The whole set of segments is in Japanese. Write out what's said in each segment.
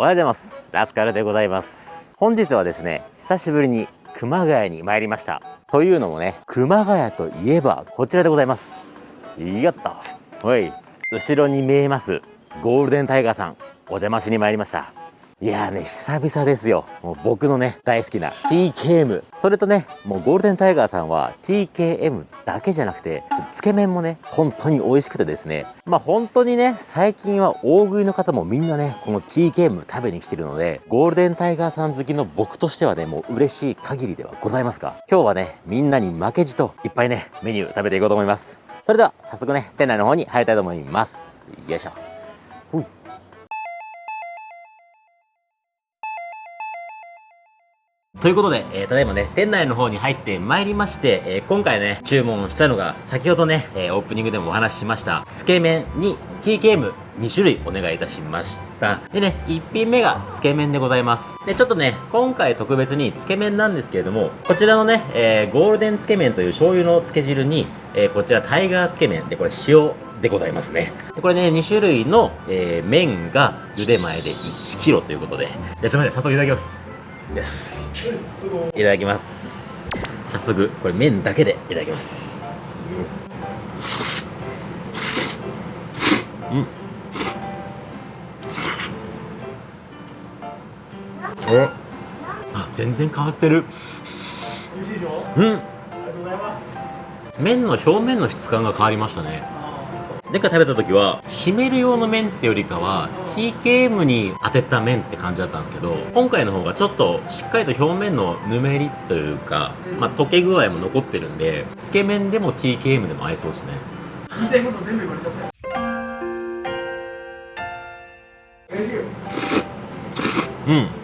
おはようございます。ラスカルでございます。本日はですね久しぶりに熊谷に参りました。というのもね熊谷といえばこちらでございます。やった。おい。後ろに見えますゴールデンタイガーさんお邪魔しに参りました。いやーね、久々ですよ。もう僕のね、大好きな TKM。それとね、もうゴールデンタイガーさんは TKM だけじゃなくて、つけ麺もね、本当に美味しくてですね。まあ本当にね、最近は大食いの方もみんなね、この TKM 食べに来てるので、ゴールデンタイガーさん好きの僕としてはね、もう嬉しい限りではございますが、今日はね、みんなに負けじといっぱいね、メニュー食べていこうと思います。それでは、早速ね、店内の方に入りたいと思います。よいしょ。ということで、えー、ただいまね、店内の方に入ってまいりまして、えー、今回ね、注文したのが、先ほどね、えー、オープニングでもお話ししました、つけ麺に TKM2 種類お願いいたしました。でね、1品目がつけ麺でございます。で、ちょっとね、今回特別につけ麺なんですけれども、こちらのね、えー、ゴールデンつけ麺という醤油のつけ汁に、えー、こちらタイガーつけ麺で、これ塩でございますね。これね、2種類の、えー、麺が茹で前で 1kg ということで、ですみません、早速いただきます。です。いただきます。早速これ麺だけでいただきます。うん。お。あ全然変わってる。うん。ありがとうございます。麺の表面の質感が変わりましたね。前回食べた時は締める用の麺ってよりかは TKM に当てた麺って感じだったんですけど今回の方がちょっとしっかりと表面のぬめりというか、まあ、溶け具合も残ってるんでつけ麺でも TKM でも合いそうですね。言いたいこと全部言われたうんうん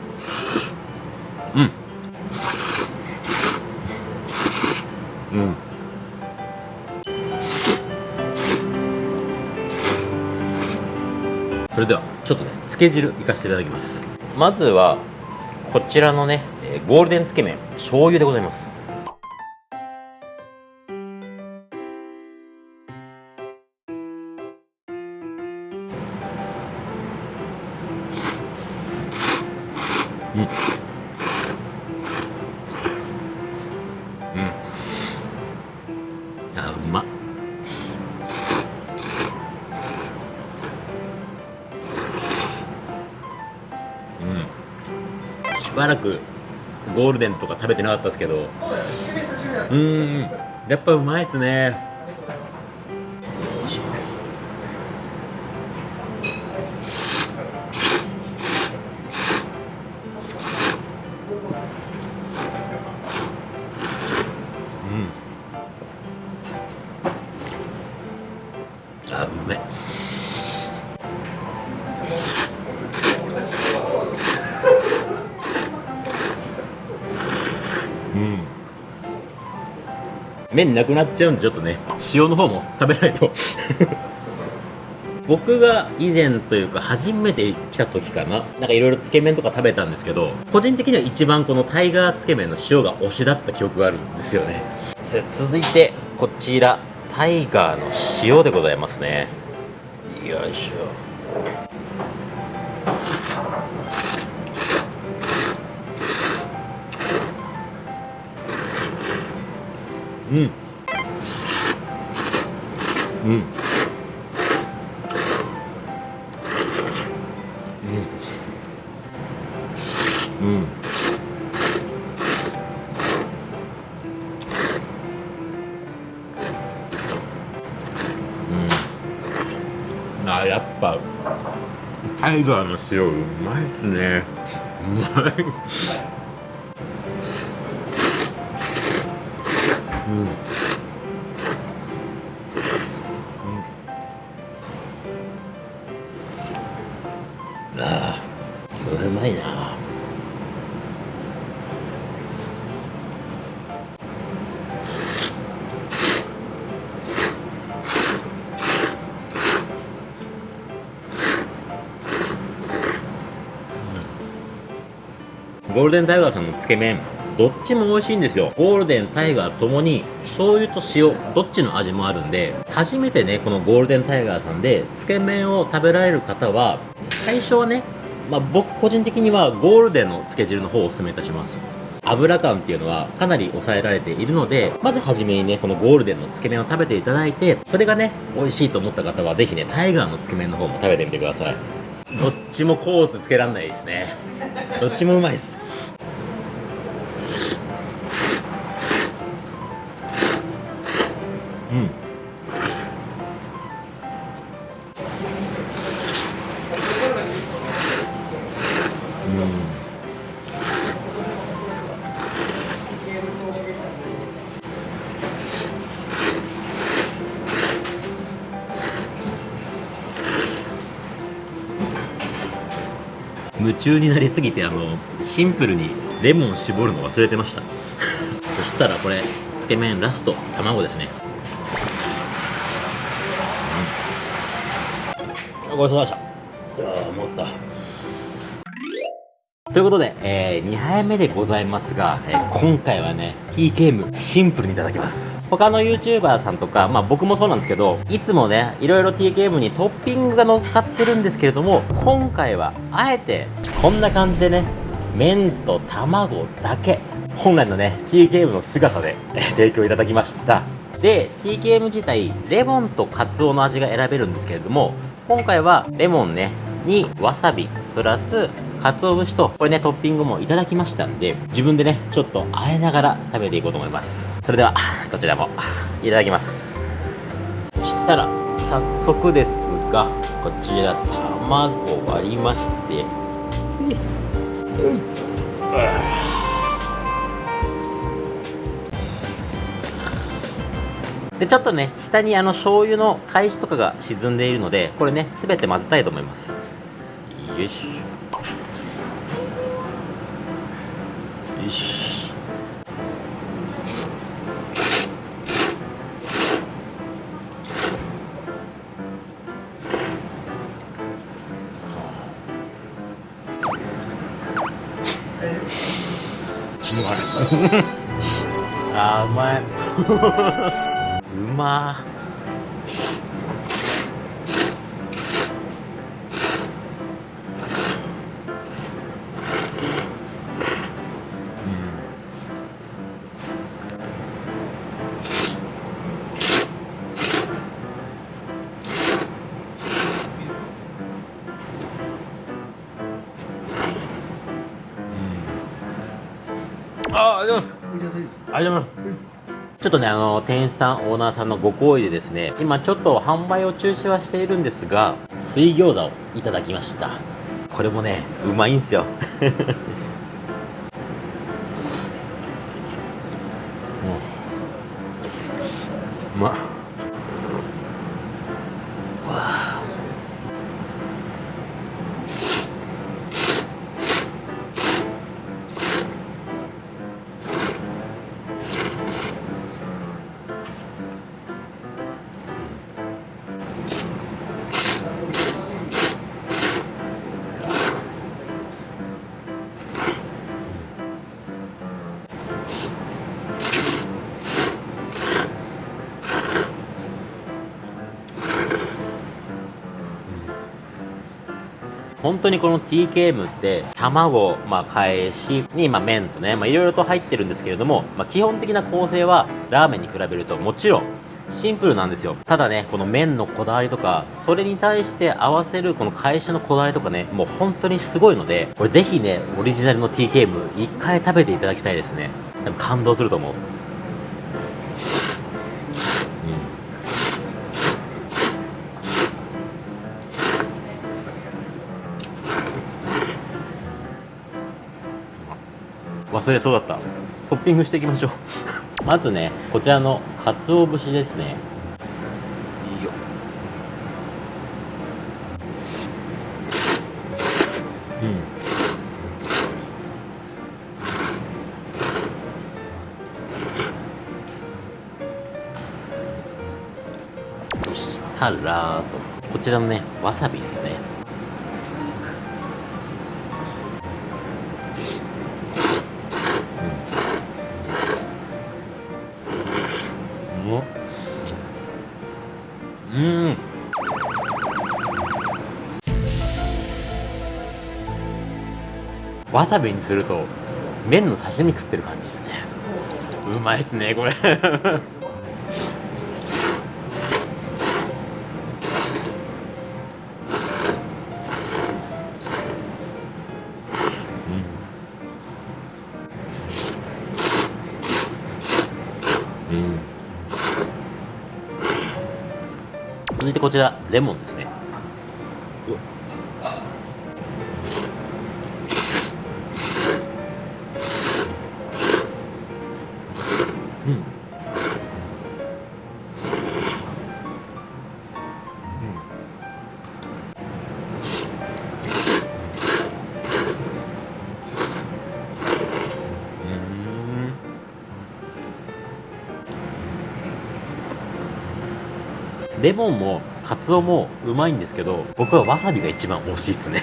つけ汁いかせていただきます。まずはこちらのねゴールデンつけ麺醤油でございます。ばらくゴールデンとか食べてなかったですけど。うん。やっぱうまいっすね麺なくなっちゃうんでちょっとね塩の方も食べないと。僕が以前というか初めて来た時かななんかいろいろつけ麺とか食べたんですけど個人的には一番このタイガーつけ麺の塩が推しだった記憶があるんですよね。続いてこちらタイガーの塩でございますね。よいしょうん。うん。うん。うん。あやっぱタイガーの塩うまいっすね。うまい。うん、うん、ああうまいな。ゴールデンタイガーさんのつけ麺。どっちも美味しいんですよ。ゴールデンタイガーともに醤油と塩どっちの味もあるんで初めてねこのゴールデンタイガーさんでつけ麺を食べられる方は最初はねまあ、僕個人的にはゴールデンのつけ汁の方をお勧めいたします。油感っていうのはかなり抑えられているのでまずはじめにねこのゴールデンのつけ麺を食べていただいてそれがね美味しいと思った方はぜひねタイガーのつけ麺の方も食べてみてください。どっちもコーツつけらんないですね。どっちもうまいです。うん。夢中になりすぎてあのシンプルにレモン絞るの忘れてました。そしたらこれつけ麺ラスト卵ですね、ごちそうさまでしたいや思ったということで、えー、2杯目でございますが、えー、今回はね、TKM シンプルにいただきます。他の YouTuber さんとか、まあ僕もそうなんですけど、いつもね、いろいろ TKM にトッピングが乗っかってるんですけれども、今回はあえてこんな感じでね、麺と卵だけ、本来のね、TKM の姿で提供いただきました。で、TKM 自体、レモンとカツオの味が選べるんですけれども、今回はレモンね、にわさび、プラス鰹節と、これね、トッピングもいただきましたんで、自分でね、ちょっとあえながら食べていこうと思います。それでは、こちらもいただきます。そしたら、早速ですが、こちら、卵割りまして、えいっで、ちょっとね、下にあの醤油の返しとかが沈んでいるので、これね、すべて混ぜたいと思います。よし。よし あうまいうまーあありがとうございますありがとうございますちょっとね、あの、店員さん、オーナーさんのご好意でですね、今ちょっと販売を中止はしているんですが、水餃子をいただきました。これもね、うまいんすよ。本当にこの TKM って卵、まあ、返しに、まあ、麺とね、まあ、いろいろと入ってるんですけれども、まあ、基本的な構成はラーメンに比べるともちろんシンプルなんですよ。ただねこの麺のこだわりとかそれに対して合わせるこの返しのこだわりとかねもう本当にすごいのでこれぜひねオリジナルの TKM 一回食べていただきたいですね。多分感動すると思う。忘れそうだった。トッピングしていきましょう。まずねこちらの鰹節ですね。いいよ。うん。そしたらこちらのねわさびですねうん。わさびにすると麺の刺身食ってる感じですね。うまいっすねこれ。続いてこちらレモンですレモンもカツオもうまいんですけど僕はわさびが一番美味しいですね。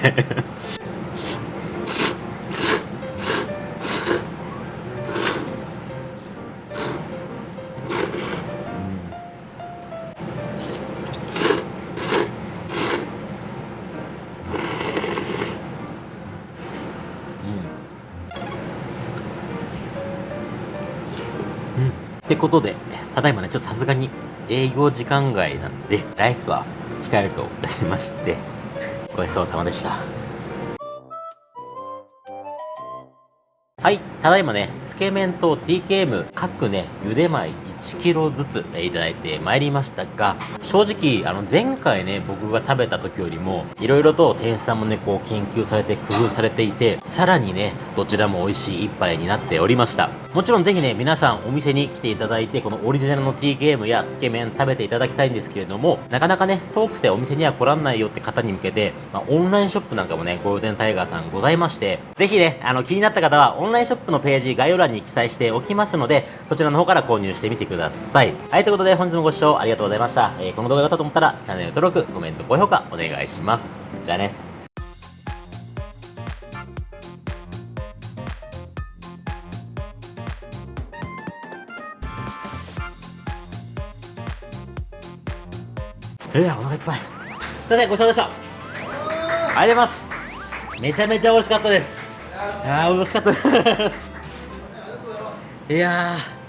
うん。ってことでただいまねちょっとさすがに営業時間外なんでライスは控えるといたしましてごちそうさまでしたはい、ただいまね、つけ麺と TKM 各ね、茹で米 1kg ずつえいただいてまいりましたが、正直、あの前回ね、僕が食べた時よりも、いろいろと店員さんもね、こう研究されて工夫されていて、さらにね、どちらも美味しい一杯になっておりました。もちろんぜひね、皆さんお店に来ていただいて、このオリジナルの TKM やつけ麺食べていただきたいんですけれども、なかなかね、遠くてお店には来らんないよって方に向けて、まあ、オンラインショップなんかもね、ゴールデンタイガーさんございまして、ぜひね、あの、気になった方は、オンラインショップのページ概要欄に記載しておきますので、そちらの方から購入してみてください。はい、ということで本日もご視聴ありがとうございました。えーこの動画が良かったと思ったら、チャンネル登録、コメント、高評価お願いします。じゃあね。えー、お腹いっぱい。すいません、ごちそうさまでした。ありがとうございます。めちゃめちゃ美味しかったです。いやー、美味しかったです。いやー。